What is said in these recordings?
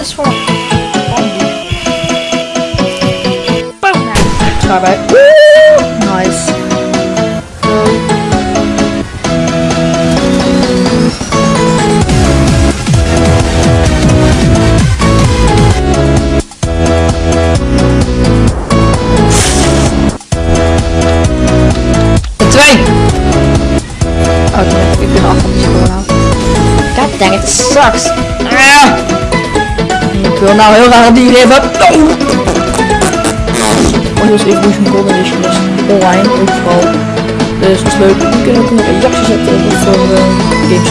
is voor... Boom! Ga bij. Nice. Zo. De twee! Oh, nee, ik ben af van die score. God dang it, sucks. Ah! Wil nou heel graag die hebben. Oh, dus Evolution Golden Edition is online overal. Dus dat is leuk. Je kunt ook nog een reactie zetten voor uh, Games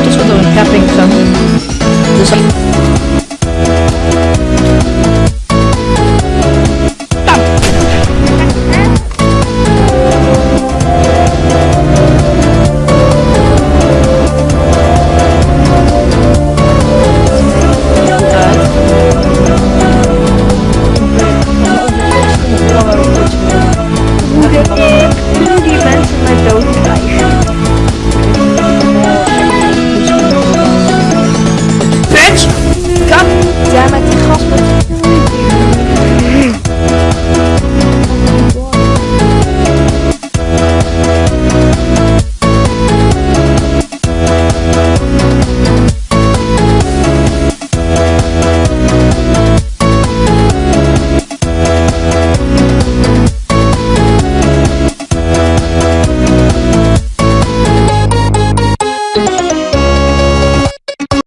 autos fotovoltaicos Pennington. Los